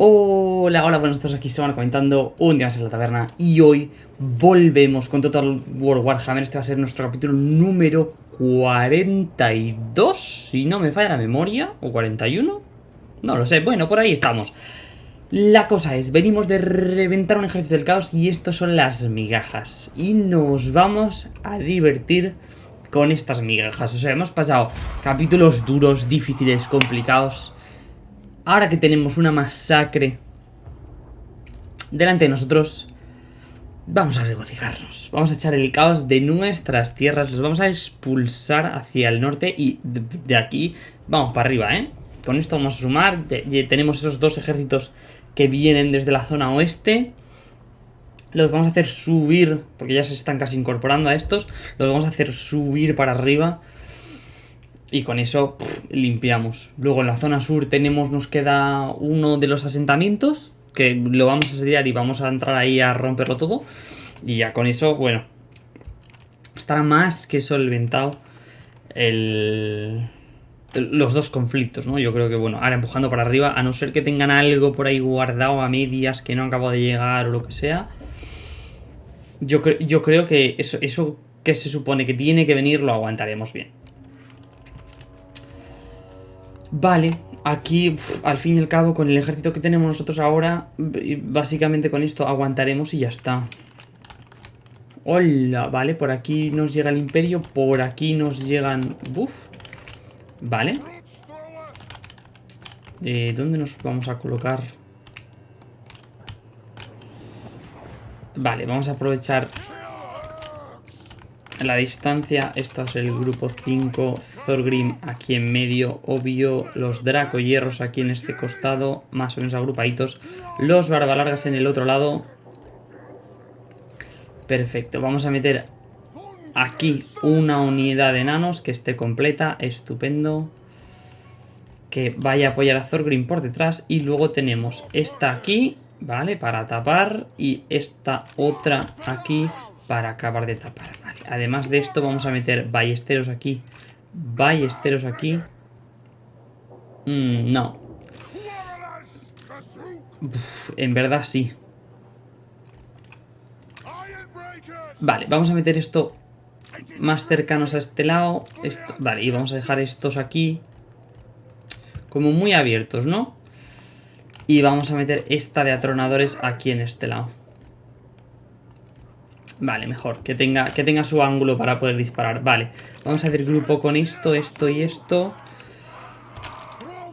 Hola, hola, buenos días, aquí van comentando un día más en la taberna y hoy volvemos con Total War Warhammer, este va a ser nuestro capítulo número 42, si no me falla la memoria, o 41, no lo sé, bueno, por ahí estamos. La cosa es, venimos de reventar un ejército del caos y estos son las migajas. Y nos vamos a divertir con estas migajas, o sea, hemos pasado capítulos duros, difíciles, complicados Ahora que tenemos una masacre delante de nosotros, vamos a regocijarnos. Vamos a echar el caos de nuestras tierras, los vamos a expulsar hacia el norte y de, aquí vamos para arriba, ¿eh? Con esto vamos a sumar, tenemos esos dos ejércitos que vienen desde la zona oeste. Los vamos a hacer subir, porque ya se están casi incorporando a estos, los vamos a hacer subir para arriba y con eso limpiamos. Luego en la zona sur tenemos, nos queda uno de los asentamientos, que lo vamos a asediar y vamos a entrar ahí a romperlo todo. Y ya con eso, bueno, estará más que solventado el, los dos conflictos, ¿no? Yo creo que, bueno, ahora empujando para arriba, a no ser que tengan algo por ahí guardado a medias que no acabo de llegar o lo que sea. Yo, yo creo que eso, eso que se supone que tiene que venir lo aguantaremos bien. Vale, aquí al fin y al cabo con el ejército que tenemos nosotros ahora, básicamente con esto aguantaremos y ya está. Hola, vale, por aquí nos llega el imperio, por aquí nos llegan... Buf. Vale. ¿De dónde nos vamos a colocar? Vale, vamos a aprovechar la distancia, esto es el grupo 5, Thorgrim aquí en medio, obvio, los Draco Hierros aquí en este costado, más o menos agrupaditos, los Barbalargas en el otro lado. Perfecto, vamos a meter aquí una unidad de enanos que esté completa, estupendo. Que vaya a apoyar a Thorgrim por detrás y luego tenemos esta aquí, ¿vale? Para tapar y esta otra aquí para acabar de tapar. Además de esto vamos a meter ballesteros aquí, ballesteros aquí. Mm, no. en verdad sí. Vale, vamos a meter esto más cercanos a este lado. vale, y vamos a dejar estos aquí como muy abiertos, ¿no? Y vamos a meter esta de atronadores aquí en este lado. Vale, mejor. Que tenga, que tenga su ángulo para poder disparar. Vale. Vamos a hacer grupo con esto, esto y esto.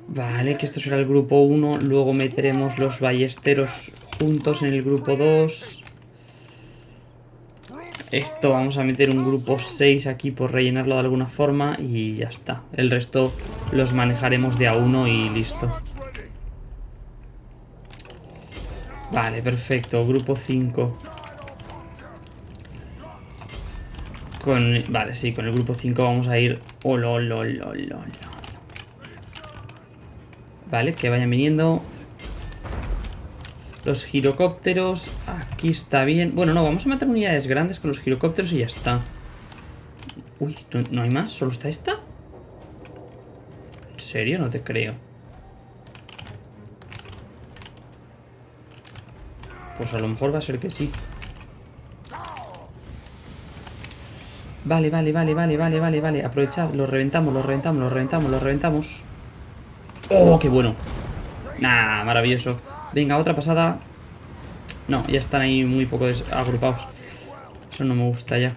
Vale, que esto será el grupo 1. Luego meteremos los ballesteros juntos en el grupo 2. Esto vamos a meter un grupo 6 aquí por rellenarlo de alguna forma y ya está. El resto los manejaremos de a uno y listo. Vale, perfecto. Grupo 5. Vale, sí, con el grupo 5 vamos a ir... Oh, Vale, que vayan viniendo. Los girocópteros. Aquí está bien. Bueno, no, vamos a meter unidades grandes con los girocópteros y ya está. Uy, ¿no, hay más? ¿Solo está esta? ¿En serio? No te creo. Pues a lo mejor va a ser que sí. Vale, vale, vale, vale, vale, vale, vale. Aprovechad, lo reventamos, lo reventamos, lo reventamos, lo reventamos. ¡Oh, qué bueno! Nah, maravilloso. Venga, otra pasada. No, ya están ahí muy poco agrupados. Eso no me gusta ya.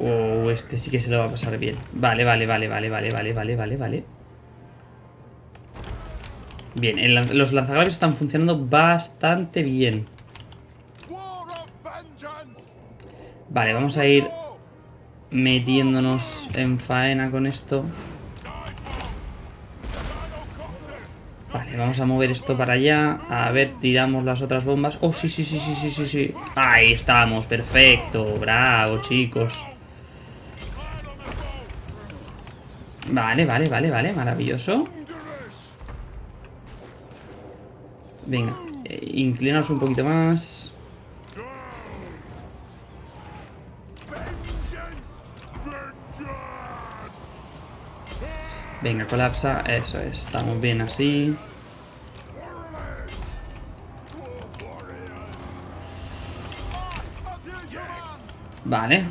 Oh, este sí que se lo va a pasar bien. Vale, vale, vale, vale, vale, vale, vale, vale, vale. Bien, los lanzagravios están funcionando bastante bien. Vale, vamos a ir metiéndonos en faena con esto. Vale, vamos a mover esto para allá. A ver, tiramos las otras bombas. Oh, sí, sí, sí, sí, sí, sí, sí. Ahí estamos, perfecto. Bravo, chicos. Vale, vale, vale, vale, maravilloso. Venga, eh, inclinaos un poquito más. Venga, colapsa. Eso es. Estamos bien así. Vale.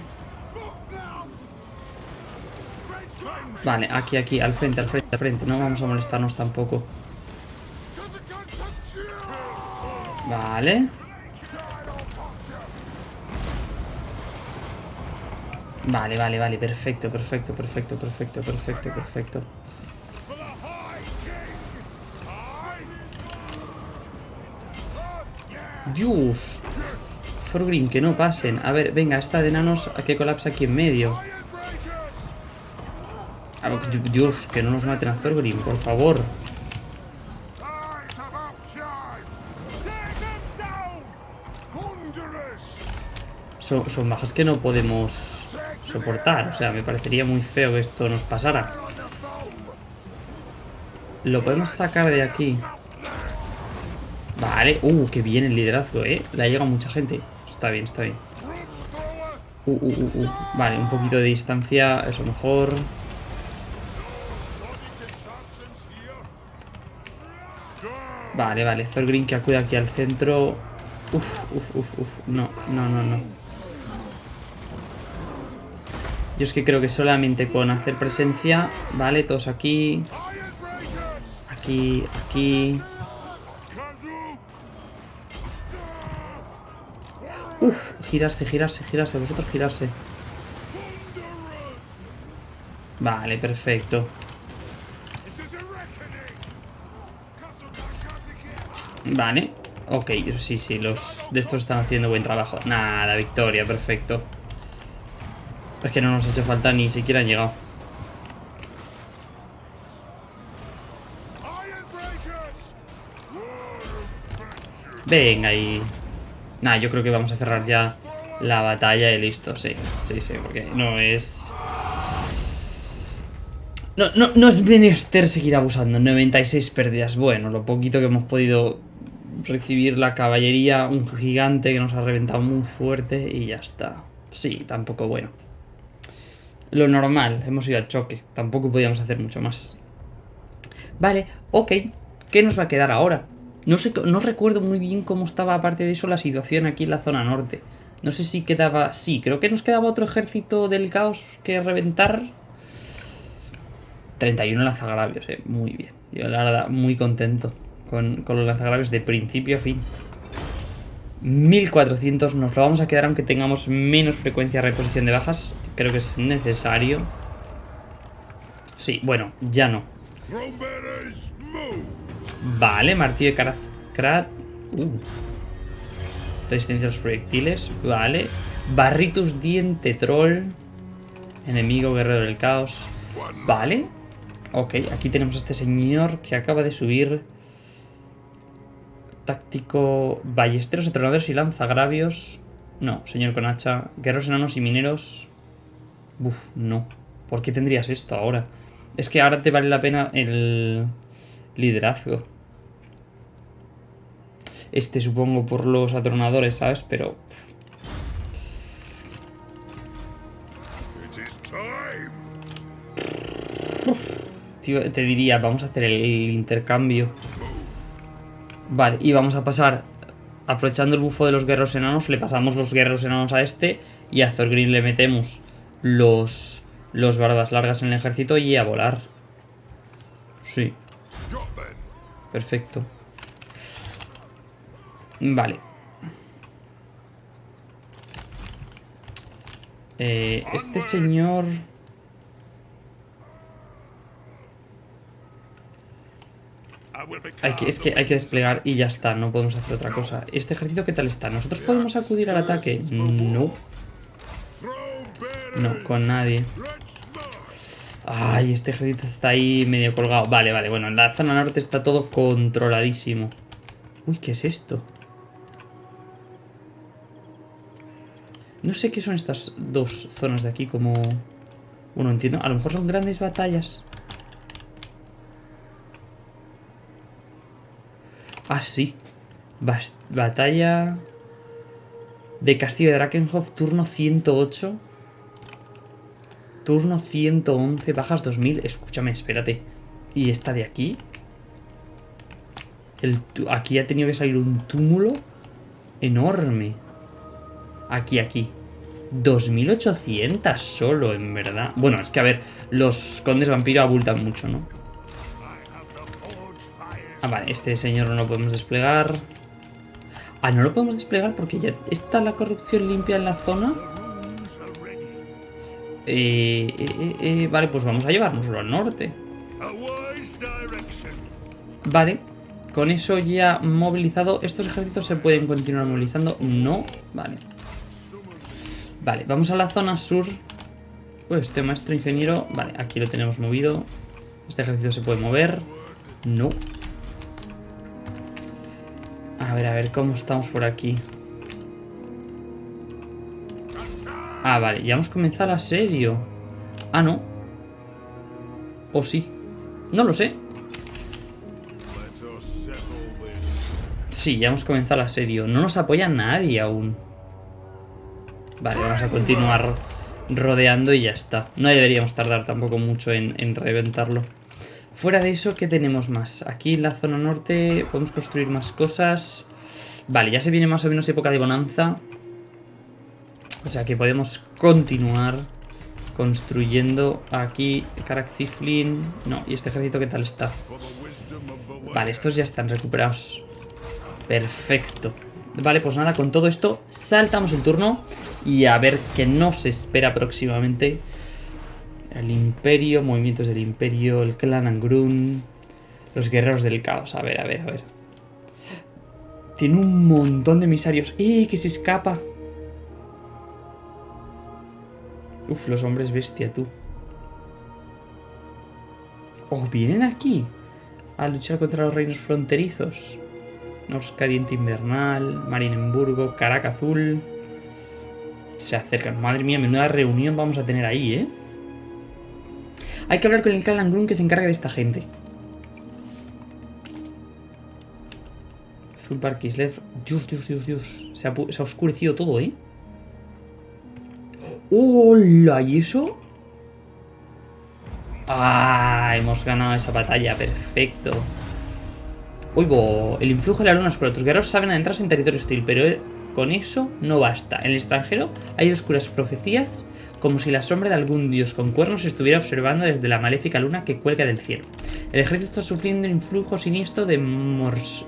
Vale, aquí, aquí, al frente, al frente, al frente. No vamos a molestarnos tampoco. Vale. Vale, vale, vale. Perfecto, perfecto, perfecto, perfecto, perfecto, perfecto. Dios. Forgrim, que no pasen. A ver, venga, esta de enanos a que colapsa aquí en medio. Dios, que no nos maten a Thorgrim, por favor. Son, bajas que no podemos soportar. O sea, me parecería muy feo que esto nos pasara. Lo podemos sacar de aquí. Vale. Uh, qué bien el liderazgo, ¿eh? Le ha llegado mucha gente. Está bien, está bien. Uh, uh, uh, uh. Vale, un poquito de distancia. Eso mejor. Vale, vale. Thorgrim que acude aquí al centro. Uf, uf, uf, uf. No, no, no, no. Yo es que creo que solamente con hacer presencia... Vale, todos aquí. Aquí, aquí. Uf, girarse, girarse, girarse. Vosotros girarse. Vale, perfecto. Vale. Ok, sí, sí, los de estos están haciendo buen trabajo. Nada, victoria, perfecto. Es que no nos hace falta ni siquiera han llegado. Venga y... Nah, yo creo que vamos a cerrar ya la batalla y listo, sí, sí, sí, porque no es... No, no, no es menester seguir abusando, 96 pérdidas, bueno, lo poquito que hemos podido recibir la caballería, un gigante que nos ha reventado muy fuerte y ya está. Sí, tampoco bueno. Lo normal, hemos ido al choque, tampoco podíamos hacer mucho más. Vale, ok, ¿qué nos va a quedar ahora? No, sé, no recuerdo muy bien cómo estaba aparte de eso la situación aquí en la zona norte. No sé si quedaba... Sí, creo que nos quedaba otro ejército del caos que reventar. 31 lanzagravios, eh. Muy bien. Yo la verdad, muy contento con, los lanzagravios de principio a fin. 1400 nos lo vamos a quedar aunque tengamos menos frecuencia de reposición de bajas. Creo que es necesario. Sí, bueno, ya no. Vale, martillo de Karazkrat. Uh. Resistencia a los proyectiles. Vale. Barritus diente troll. Enemigo guerrero del caos. Vale. Ok, aquí tenemos a este señor que acaba de subir Táctico, ballesteros, entrenadores y lanzagravios. No, señor con hacha. Guerreros enanos y mineros. Uf, no. ¿Por qué tendrías esto ahora? Es que ahora te vale la pena el liderazgo. Este supongo por los atronadores, ¿sabes? Pero... te diría, vamos a hacer el intercambio. Vale, y vamos a pasar, aprovechando el bufo de los guerreros enanos, le pasamos los guerreros enanos a este y a Thorgrim le metemos los, los barbas largas en el ejército y a volar. Sí. Perfecto. Vale. Eh, este señor... es que hay que desplegar y ya está, no podemos hacer otra cosa. ¿Este ejército qué tal está? ¿Nosotros podemos acudir al ataque? No. No, con nadie. Ay, este ejército está ahí medio colgado. Vale, vale, bueno, en la zona norte está todo controladísimo. Uy, ¿qué es esto? No sé qué son estas dos zonas de aquí como... Bueno, entiendo. A lo mejor son grandes batallas. Ah, sí. batalla de Castillo de Drakenhof, turno 108. Turno 111, bajas 2000. Escúchame, espérate. ¿Y esta de aquí? El aquí ha tenido que salir un túmulo enorme. Aquí, aquí. 2800 solo, en verdad. Bueno, es que a ver, los condes vampiro abultan mucho, ¿no? Ah, vale, este señor no lo podemos desplegar. Ah, no lo podemos desplegar porque ya está la corrupción limpia en la zona. Eh, eh, eh, vale, pues vamos a llevárnoslo al norte. Vale, con eso ya movilizado. ¿Estos ejércitos se pueden continuar movilizando? No, vale. Vale, vamos a la zona sur. Pues este maestro ingeniero... Vale, aquí lo tenemos movido. Este ejército se puede mover. No. A ver, a ver, ¿cómo estamos por aquí? Ah, vale, ya hemos comenzado el asedio. Ah, no. ¿O sí? No lo sé. Sí, ya hemos comenzado el asedio. No nos apoya nadie aún. Vale, vamos a continuar rodeando y ya está. No deberíamos tardar tampoco mucho en, en reventarlo. Fuera de eso, ¿qué tenemos más? Aquí en la zona norte podemos construir más cosas. Vale, ya se viene más o menos época de bonanza. O sea que podemos continuar construyendo aquí Karakziflin. No, ¿y este ejército qué tal está? Vale, estos ya están recuperados. Perfecto. Vale, pues nada, con todo esto saltamos el turno y a ver qué nos espera próximamente. El Imperio, movimientos del Imperio, el clan Angrun, los guerreros del caos. A ver, a ver, a ver. Tiene un montón de emisarios. ¡Eh, que se escapa! Uf, los hombres bestia, tú. ¡Oh, vienen aquí! A luchar contra los reinos fronterizos. Cadiente Invernal, Marinemburgo, Caraca Azul. Se acercan. Madre mía, menuda reunión vamos a tener ahí, ¿eh? Hay que hablar con el clan Grun que se encarga de esta gente. Zulbar Kislev. Dios, Dios, Dios, Dios. Se ha oscurecido todo, ¿eh? ¡Hola! ¿Y eso? ¡Ah! Hemos ganado esa batalla. Perfecto. Uy, el influjo de la luna oscura. Tus guerreros saben adentrarse en territorio hostil, pero con eso no basta. En el extranjero hay oscuras profecías como si la sombra de algún dios con cuernos estuviera observando desde la maléfica luna que cuelga del cielo. El ejército está sufriendo el influjo siniestro de Mors.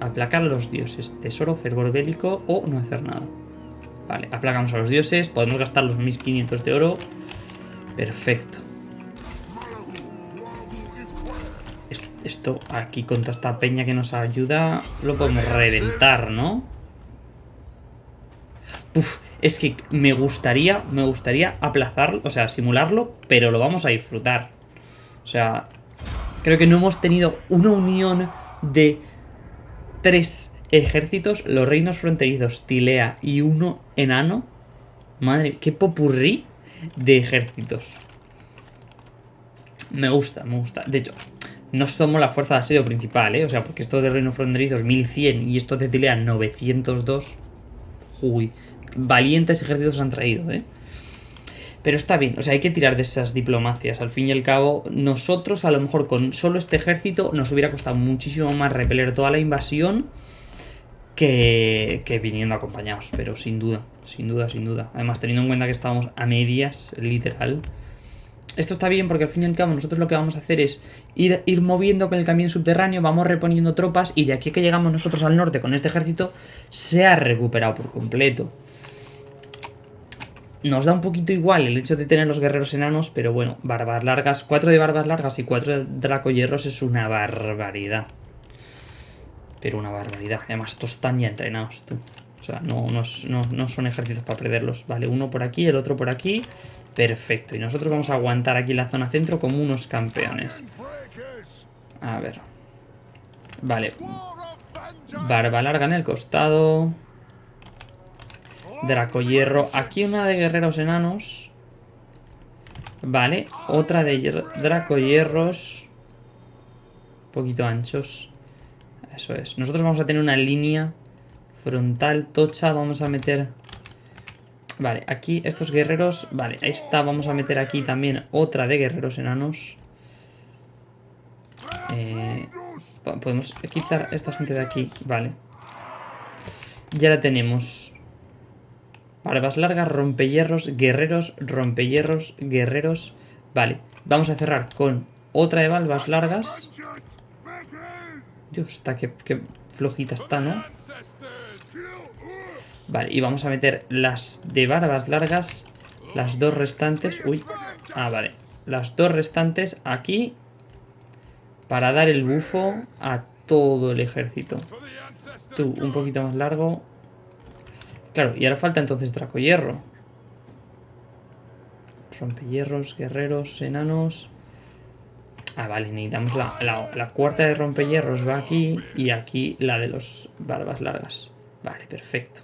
Aplacar a los dioses, tesoro, fervor bélico o no hacer nada. Vale, aplacamos a los dioses, podemos gastar los 1500 de oro. Perfecto. Esto aquí con toda esta peña que nos ayuda lo podemos reventar, ¿no? Uf, es que me gustaría, me gustaría aplazarlo, o sea, simularlo, pero lo vamos a disfrutar. O sea, creo que no hemos tenido una unión de tres ejércitos, los reinos fronterizos, Tilea y uno enano. Madre, qué popurrí de ejércitos. Me gusta, me gusta. De hecho, no somos la fuerza de asedio principal, ¿eh? O sea, porque estos de reinos fronterizos 1100 y estos de Tilea 902. Uy, valientes ejércitos han traído, ¿eh? Pero está bien, o sea, hay que tirar de esas diplomacias. Al fin y al cabo, nosotros a lo mejor con solo este ejército nos hubiera costado muchísimo más repeler toda la invasión que, que viniendo acompañados. Pero sin duda, sin duda, sin duda. Además, teniendo en cuenta que estábamos a medias, literal. Esto está bien porque al fin y al cabo nosotros lo que vamos a hacer es ir, ir moviendo con el camión subterráneo, vamos reponiendo tropas y de aquí que llegamos nosotros al norte con este ejército se ha recuperado por completo. Nos da un poquito igual el hecho de tener los guerreros enanos, pero bueno, barbas largas, cuatro de barbas largas y cuatro de dracoyerros es una barbaridad. Pero una barbaridad. Además, estos están ya entrenados, tú. O sea, no, no, son ejércitos para perderlos. Vale, uno por aquí, el otro por aquí. Perfecto. Y nosotros vamos a aguantar aquí la zona centro como unos campeones. A ver. Vale. Barba larga en el costado. Draco hierro. Aquí una de guerreros enanos. Vale. Otra de Draco hierros. Un poquito anchos. Eso es. Nosotros vamos a tener una línea frontal tocha. Vamos a meter Vale, aquí estos guerreros... Vale, está. Vamos a meter aquí también otra de guerreros enanos. Eh, podemos quitar esta gente de aquí. Vale. Ya la tenemos. Barbas largas, rompehierros, guerreros, rompehierros, guerreros. Vale, vamos a cerrar con otra de barbas largas. Dios, está que, flojita está, ¿no? Vale, y vamos a meter las de barbas largas, las dos restantes. Uy, ah, vale. Las dos restantes aquí para dar el bufo a todo el ejército. Tú, un poquito más largo. Claro, y ahora falta entonces Draco Hierro. Rompehierros, guerreros, enanos... Ah, vale, necesitamos la, la, cuarta de rompehierros va aquí y aquí la de los barbas largas. Vale, perfecto.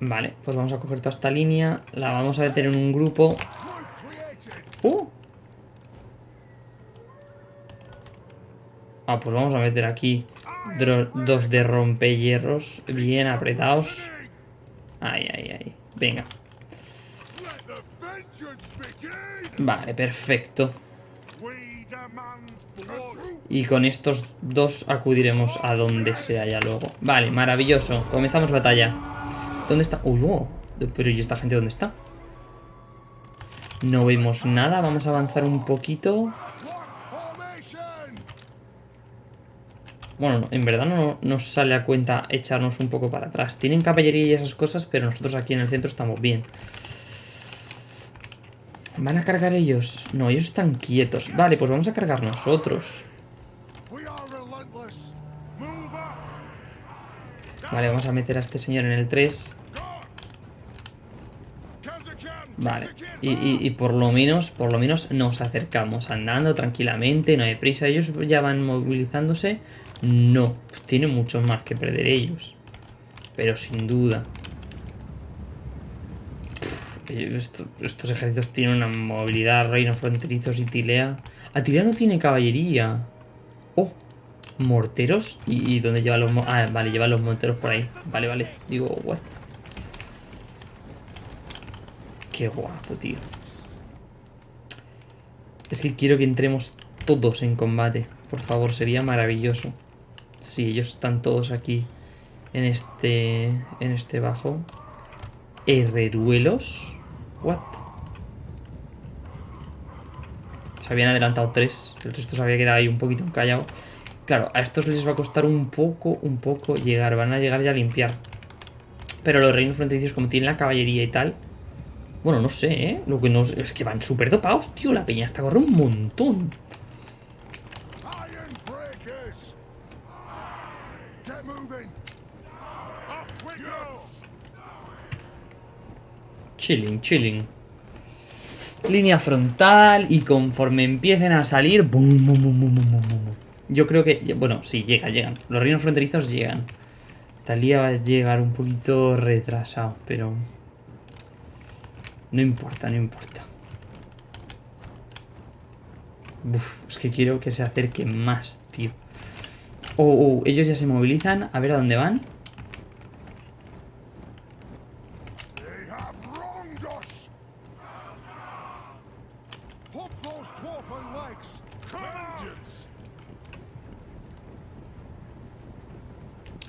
Vale, pues vamos a coger toda esta línea, la vamos a meter en un grupo. ¡Uh! Ah, pues vamos a meter aquí dos de rompehierros bien apretados. Ay, ay, ay. Venga. Vale, perfecto. Y con estos dos acudiremos a donde sea ya luego. Vale, maravilloso. Comenzamos batalla. ¿Dónde está? Uy, oh, pero ¿y esta gente dónde está? No vemos nada. Vamos a avanzar un poquito. Bueno, en verdad no nos sale a cuenta echarnos un poco para atrás. Tienen caballería y esas cosas, pero nosotros aquí en el centro estamos bien. ¿Van a cargar ellos? No, ellos están quietos. Vale, pues vamos a cargar nosotros. Vale, vamos a meter a este señor en el 3. Vale, y, por lo menos, por lo menos nos acercamos andando tranquilamente, no hay prisa. Ellos ya van movilizándose. No, tiene mucho más que perder ellos. Pero sin duda. Estos ejércitos tienen una movilidad, reinos fronterizos y Tilea. Ah, Tilea no tiene caballería. Oh, morteros. ¿Y, dónde lleva los... Ah, vale, lleva los morteros por ahí. Vale, vale. Digo, what? Qué guapo, tío. Es que quiero que entremos todos en combate. Por favor, sería maravilloso. Sí, ellos están todos aquí en este, en este bajo. Herreruelos. What? Se habían adelantado tres. El resto se había quedado ahí un poquito callado. Claro, a estos les va a costar un poco, un poco llegar. Van a llegar ya a limpiar. Pero los reinos fronterizos, como tienen la caballería y tal... Bueno, no sé, ¿eh? Lo que no... Es que van súper dopados, tío. La peña está corre un montón. Chilling, chilling. Línea frontal y conforme empiecen a salir... Yo creo que... Bueno, sí, llega, llegan. Los reinos fronterizos llegan. Talía va a llegar un poquito retrasado, pero... No importa, no importa. Es que quiero que se acerque más, tío. Oh, oh, ellos ya se movilizan. A ver a dónde van.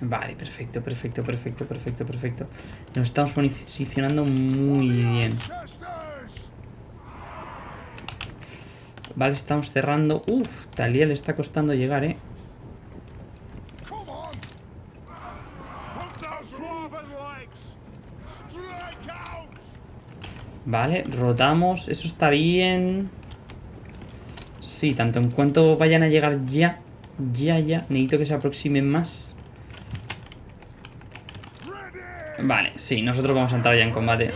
Vale, perfecto, perfecto, perfecto, perfecto, perfecto. Nos estamos posicionando muy bien. Vale, estamos cerrando. Uf, Talía le está costando llegar, ¿eh? Vale, rotamos. Eso está bien. Sí, tanto en cuanto vayan a llegar ya. Ya, ya. Necesito que se aproximen más. Vale, sí, nosotros vamos a entrar ya en combate.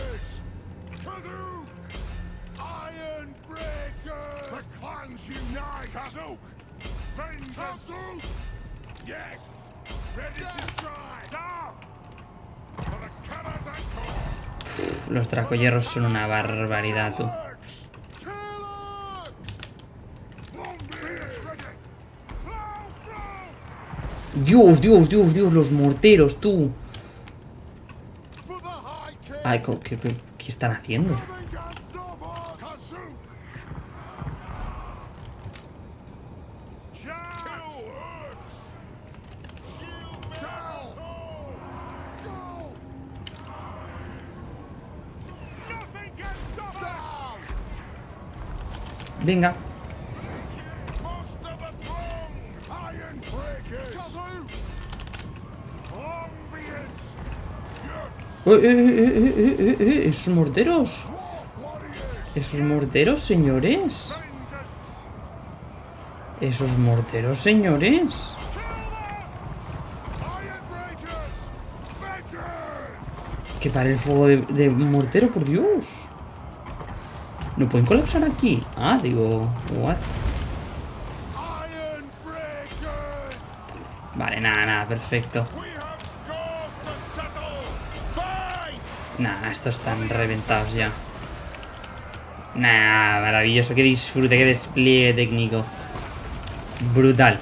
los dracoyerros son una barbaridad, tú. Dios, Dios, Dios, Dios, los morteros, tú. Ay, ¿qué, qué, qué están haciendo? Nothing Esos morteros. Esos morteros, señores. Esos morteros, señores. Que para el fuego de, de mortero, por Dios. ¿No pueden colapsar aquí? Ah, digo... What? Vale, nada, nada, perfecto. Nah, estos están reventados ya. Nah, maravilloso. Qué disfrute, qué despliegue técnico. Brutal.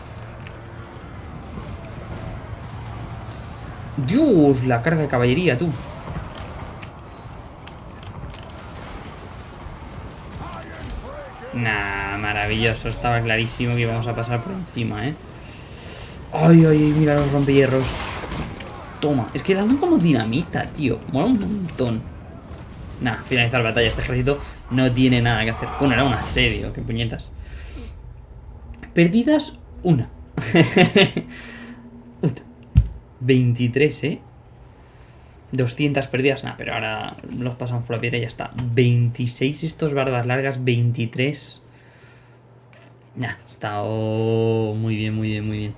Dios, la carga de caballería, tú. Nah, maravilloso. Estaba clarísimo que íbamos a pasar por encima, ¿eh? Ay, ay, mira los rompehierros. Toma, es que dan como dinamita, tío. Mola un montón. Nah, finalizar la batalla. Este ejército no tiene nada que hacer. Bueno, era un asedio, qué puñetas. Perdidas, una. Una. 23, ¿eh? 200 perdidas, nada, pero ahora los pasamos por la piedra y ya está. 26 estos barbas largas, 23. Nah, está oh, muy bien, muy bien, muy bien.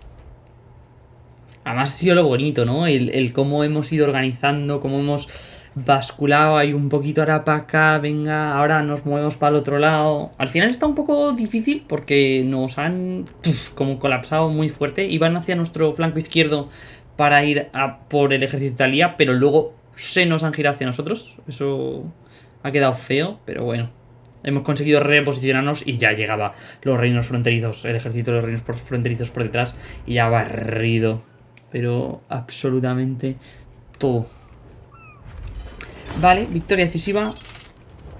Además ha sido lo bonito, ¿no? El, cómo hemos ido organizando, cómo hemos basculado ahí un poquito ahora para acá, venga, ahora nos movemos para el otro lado. Al final está un poco difícil porque nos han como colapsado muy fuerte y van hacia nuestro flanco izquierdo para ir a por el ejército de Italia, pero luego se nos han girado hacia nosotros. Eso ha quedado feo, pero bueno. Hemos conseguido reposicionarnos y ya llegaba los reinos fronterizos, el ejército de los reinos fronterizos por detrás y ya barrido. Pero absolutamente todo. Vale, victoria decisiva.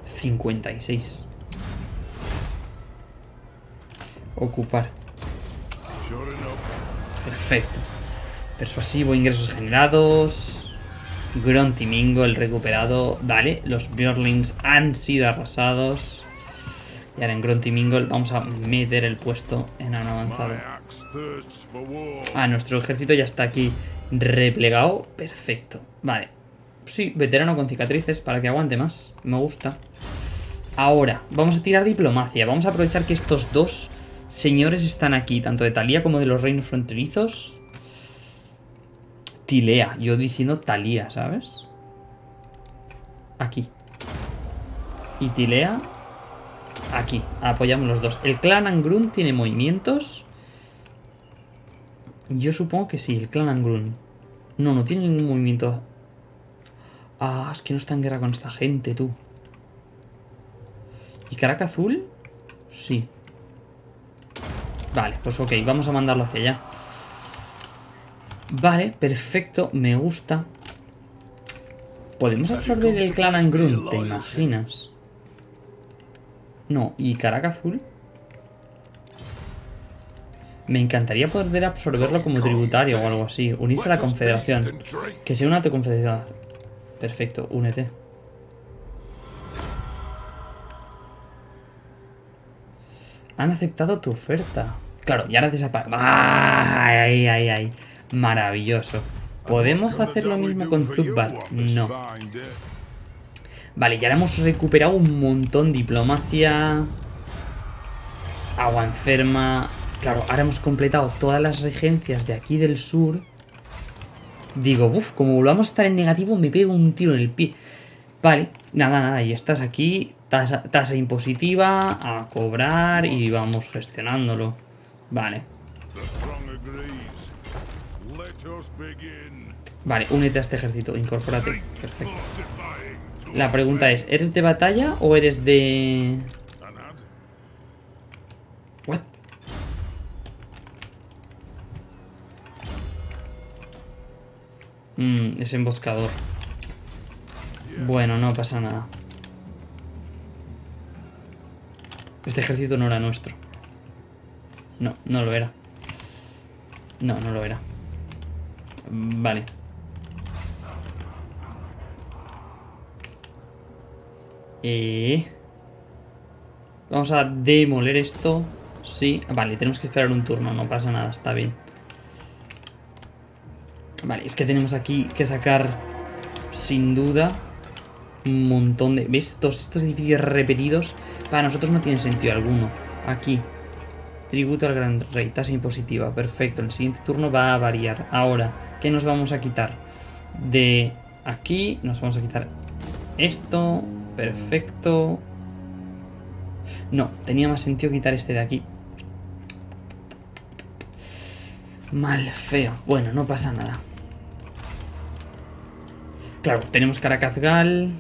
56. Ocupar. Perfecto. Persuasivo, ingresos generados. Grunty Mingo, el recuperado. Vale, los Bjorlings han sido arrasados. Y ahora en Grunty Mingle vamos a meter el puesto en avanzado. Ah, nuestro ejército ya está aquí replegado. Perfecto. Vale. Sí, veterano con cicatrices para que aguante más. Me gusta. Ahora, vamos a tirar diplomacia. Vamos a aprovechar que estos dos señores están aquí, tanto de Talía como de los reinos fronterizos. Tilea, yo diciendo Talía, ¿sabes? Aquí. Y Tilea. Aquí. Apoyamos los dos. El clan Angrun tiene movimientos. Yo supongo que sí, el clan Angrun. No, no tiene ningún movimiento. Ah, es que no está en guerra con esta gente, tú. ¿Y Caraca Azul? Sí. Vale, pues ok, vamos a mandarlo hacia allá. Vale, perfecto, me gusta. ¿Podemos absorber el clan Angrun? ¿Te imaginas? No, ¿y Caraca Azul? Me encantaría poder absorberlo como tributario o algo así. Unirse a la confederación. Que sea una confederación. Perfecto, únete. Han aceptado tu oferta. Claro, y ahora desaparece. ¡Ay, ay, ay! Maravilloso. ¿Podemos hacer lo mismo con Zubbat? No. Vale, ya hemos recuperado un montón. Diplomacia. Agua enferma. Claro, ahora hemos completado todas las regencias de aquí del sur. Digo, uff, como volvamos a estar en negativo, me pego un tiro en el pie. Vale, nada, nada, y estás aquí. Tasa, tasa impositiva, a cobrar y vamos gestionándolo. Vale, vale, únete a este ejército, incorpórate. Perfecto. La pregunta es, ¿eres de batalla o eres de...? Es emboscador. Bueno, no pasa nada. Este ejército no era nuestro. No, no lo era. No, no lo era. Vale. Vamos a demoler esto. Sí. Vale, tenemos que esperar un turno. No pasa nada, está bien. Vale, es que tenemos aquí que sacar, sin duda, un montón de... ¿Ves? Todos estos edificios repetidos para nosotros no tienen sentido alguno. Aquí. Tributo al gran rey, tasa impositiva. Perfecto, el siguiente turno va a variar. Ahora, ¿qué nos vamos a quitar? De aquí nos vamos a quitar esto. Perfecto. No, tenía más sentido quitar este de aquí. Mal, feo. Bueno, no pasa nada. Claro, tenemos Caracazgal.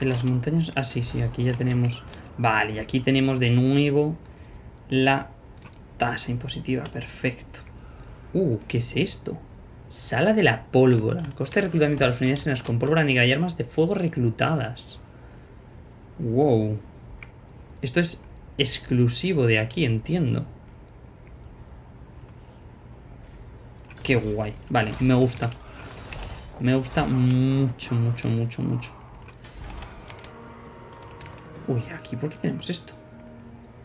En las montañas... Ah, sí, sí, aquí ya tenemos... Vale, y aquí tenemos de nuevo la tasa impositiva. Perfecto. Uh, ¿qué es esto? Sala de la pólvora. Coste de reclutamiento de las unidades en las con pólvora negra y armas de fuego reclutadas. Wow. Esto es exclusivo de aquí, entiendo. Qué guay. Vale, me gusta. Me gusta mucho, mucho, mucho, mucho. Uy, aquí, ¿por qué tenemos esto?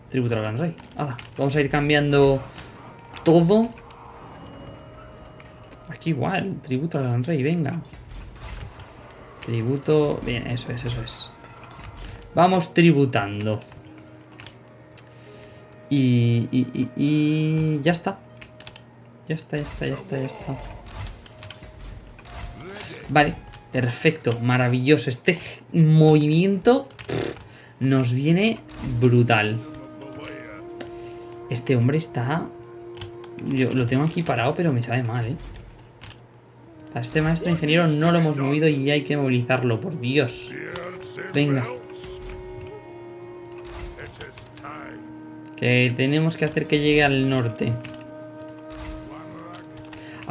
Tributo al gran rey. Ahora, vamos a ir cambiando todo. Aquí igual, tributo al gran rey, venga. Tributo... Bien, eso es, eso es. Vamos tributando. Y, y, y, y ya está. Ya está, ya está, ya está, ya está. Vale, perfecto, maravilloso. Este movimiento nos viene brutal. Este hombre está... Yo lo tengo aquí parado, pero me sabe mal, ¿eh? A este maestro ingeniero no lo hemos movido y hay que movilizarlo, por Dios. Venga. Que tenemos que hacer que llegue al norte.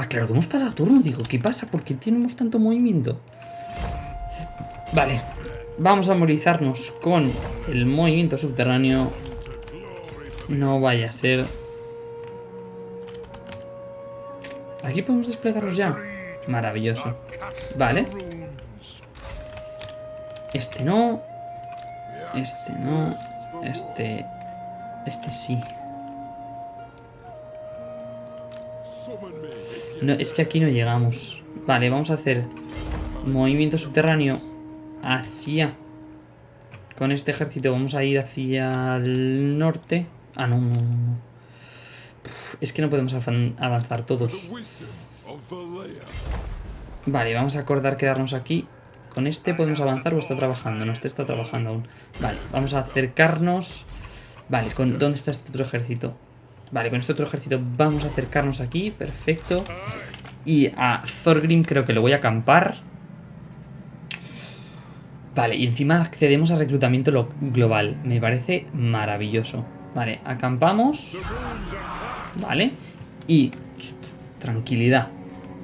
Ah, claro, que hemos pasado turno, digo. ¿Qué pasa? ¿Por qué tenemos tanto movimiento? Vale. Vamos a movilizarnos con el movimiento subterráneo. No vaya a ser... Aquí podemos desplegarnos ya. Maravilloso. Vale. Este no. Este no. Este... Este sí. No, es que aquí no llegamos. Vale, vamos a hacer movimiento subterráneo hacia... Con este ejército vamos a ir hacia el norte. Ah, no, no, no. es que no podemos avanzar todos. Vale, vamos a acordar quedarnos aquí. Con este podemos avanzar o está trabajando. No, este está trabajando aún. Vale, vamos a acercarnos. Vale, con, ¿dónde está este otro ejército? Vale, con este otro ejército vamos a acercarnos aquí. Perfecto. Y a Thorgrim creo que lo voy a acampar. Vale, y encima accedemos a reclutamiento global. Me parece maravilloso. Vale, acampamos. Vale. Y... tranquilidad.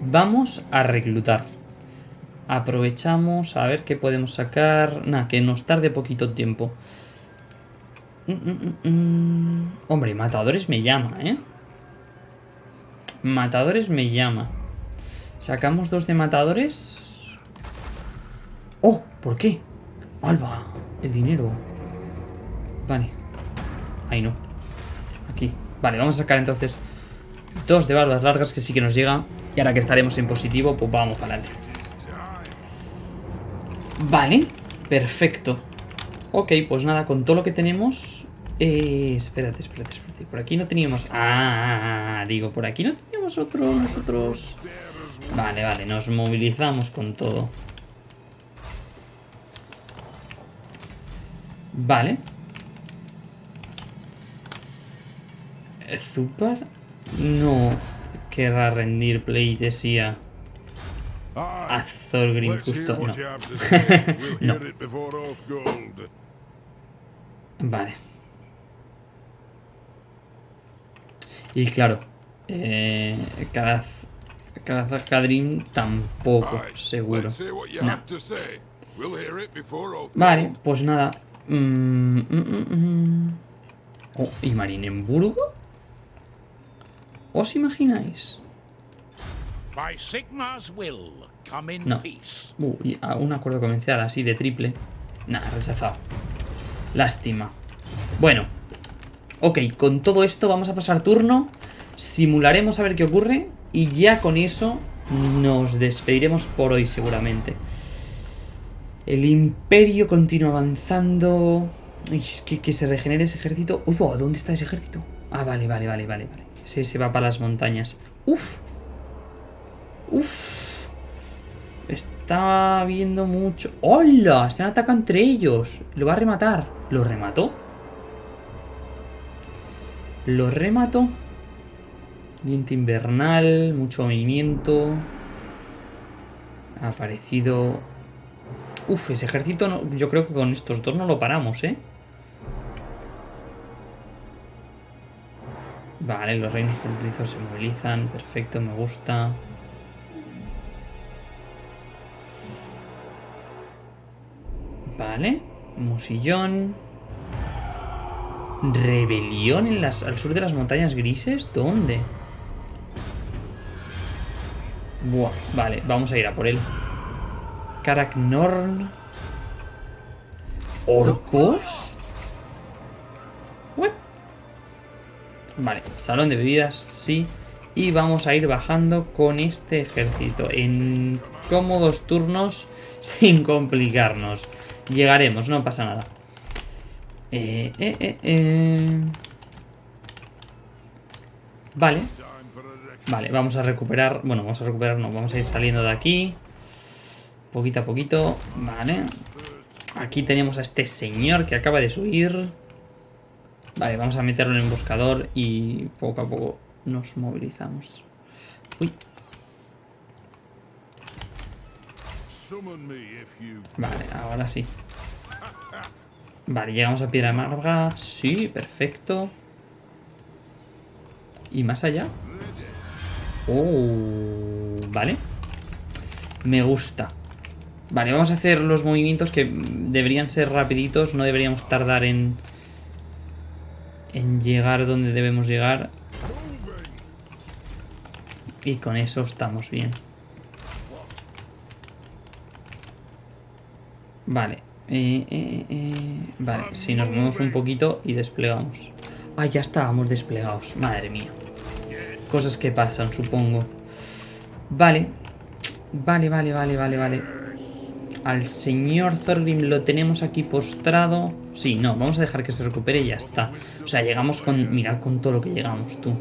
Vamos a reclutar. Aprovechamos a ver qué podemos sacar. Nada, que nos tarde poquito tiempo. Hombre, matadores me llama, ¿eh? Matadores me llama. Sacamos dos de matadores. ¡Oh! ¿Por qué? ¡Alba! El dinero. Vale. Ahí no. Aquí. Vale, vamos a sacar entonces dos de barbas largas que sí que nos llega. Y ahora que estaremos en positivo, pues vamos para adelante. Vale. Perfecto. Ok, pues nada, con todo lo que tenemos... Eh, espérate, espérate, espérate. Por aquí no teníamos... Ah, digo, por aquí no teníamos otro, nosotros... Vale, vale, nos movilizamos con todo. Vale. ¿Super? No querrá rendir pleitesía a Thorgrim justo. No. no. Vale. Y claro, eh, Khazad-Kadrim tampoco, Right, seguro. Vale, pues nada. Mm, mm, mm, mm. Oh, ¿y Marinemburgo? ¿Os imagináis? By Sigmar's will, come in No. peace. Uh, y a un acuerdo comercial así de triple. Nah, rechazado. Lástima. Bueno. Ok, con todo esto vamos a pasar turno. Simularemos a ver qué ocurre. Y ya con eso nos despediremos por hoy seguramente. El imperio continúa avanzando. Es que, que se regenere ese ejército. Uy, buah, ¿dónde está ese ejército? Ah, vale, vale, vale, vale, vale. Ese se va para las montañas. Uf. Uf. Está viendo mucho. ¡Hola! Se han atacado entre ellos. Lo va a rematar. ¿Lo remató? Lo remató. Diente invernal. Mucho movimiento. Ha aparecido. Uf, ese ejército. no- yo creo que con estos dos no lo paramos, ¿eh? Vale, los reinos fronterizos se movilizan. Perfecto, me gusta. Vale. Musillón. Rebelión en las, al sur de las montañas grises. ¿Dónde? Buah, vale, vamos a ir a por él. Karaknorn. ¿Orcos? What? Vale, salón de bebidas, sí. Y vamos a ir bajando con este ejército en cómodos turnos sin complicarnos. Llegaremos, no pasa nada. Eh, eh, eh, eh. Vale. Vale, vamos a recuperar... Bueno, vamos a recuperar, no, vamos a ir saliendo de aquí. Poquito a poquito. Vale. Aquí tenemos a este señor que acaba de subir. Vale, vamos a meterlo en el buscador y poco a poco nos movilizamos. Uy, vale, ahora sí. Vale, llegamos a Piedra Amarga. Sí, perfecto. ¿Y más allá? Oh, vale. Me gusta. Vale, vamos a hacer los movimientos que deberían ser rapiditos. No deberíamos tardar en... En llegar donde debemos llegar. Y con eso estamos bien. Vale. Eh, eh, eh, Vale, si nos movemos un poquito y desplegamos. Ah, ya estábamos desplegados. Madre mía. Cosas que pasan, supongo. Vale. Vale, vale, vale, vale, vale. Al señor Thorgrim lo tenemos aquí postrado. Sí, no, vamos a dejar que se recupere y ya está. O sea, llegamos con... Mirad con todo lo que llegamos, tú.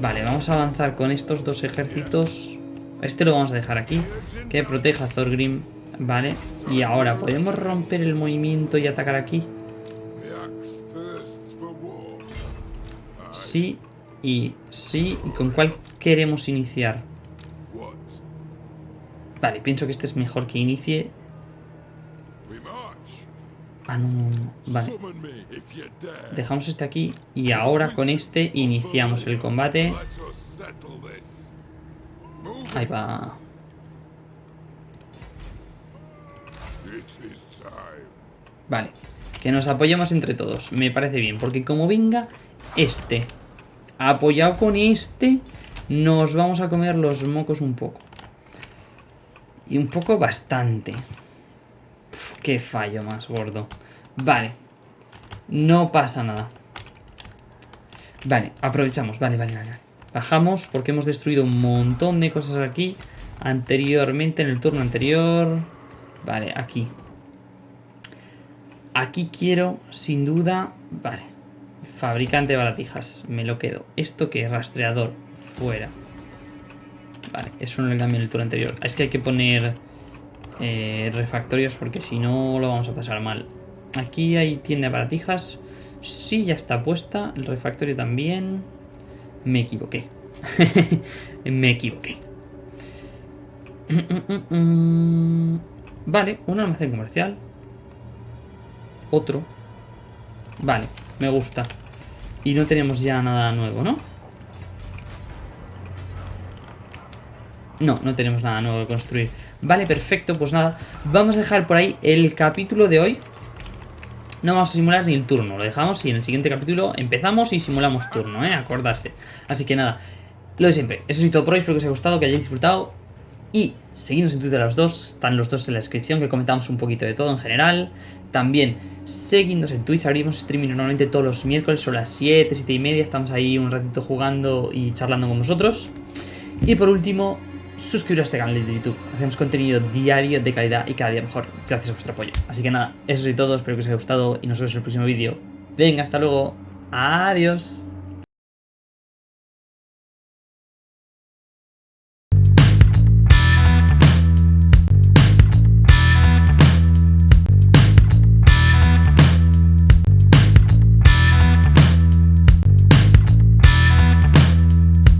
Vale, vamos a avanzar con estos dos ejércitos. Este lo vamos a dejar aquí. Que proteja a Thorgrim. Vale. Y ahora, ¿podemos romper el movimiento y atacar aquí? Sí y sí. ¿Y con cuál queremos iniciar? Vale, pienso que este es mejor que inicie. Ah, no, no, no. Vale. Dejamos este aquí y ahora con este iniciamos el combate. Ahí va. Vale. Que nos apoyemos entre todos. Me parece bien. Porque como venga este apoyado con este, nos vamos a comer los mocos un poco. Y un poco bastante. Uf, qué fallo más gordo. Vale. No pasa nada. Vale, aprovechamos. Vale, vale, vale. Bajamos porque hemos destruido un montón de cosas aquí. Anteriormente, en el turno anterior. Vale, aquí. Aquí quiero, sin duda... Vale. Fabricante de baratijas. Me lo quedo. ¿Esto qué? Rastreador. Fuera. Vale, eso no le cambio en el turno anterior. Es que hay que poner eh, refactorios porque si no lo vamos a pasar mal. Aquí hay tienda de baratijas. Sí, ya está puesta. El refactorio también. Me equivoqué. Me equivoqué. Vale, un almacén comercial. Otro. Vale, me gusta. Y no tenemos ya nada nuevo, ¿no? No, no tenemos nada nuevo que construir. Vale, perfecto, pues nada. Vamos a dejar por ahí el capítulo de hoy. No vamos a simular ni el turno, lo dejamos y en el siguiente capítulo empezamos y simulamos turno, ¿eh? Acordarse. Así que nada, lo de siempre. Eso es todo por hoy, espero que os haya gustado, que hayáis disfrutado. Y seguidnos en Twitter a los dos, están los dos en la descripción, que comentamos un poquito de todo en general. También seguidnos en Twitch, abrimos streaming normalmente todos los miércoles, son las 7, 7 y media, estamos ahí un ratito jugando y charlando con vosotros. Y por último, suscribiros a este canal de YouTube. Hacemos contenido diario de calidad y cada día mejor, gracias a vuestro apoyo. Así que nada, eso es todo, espero que os haya gustado y nos vemos en el próximo vídeo. Venga, hasta luego. Adiós.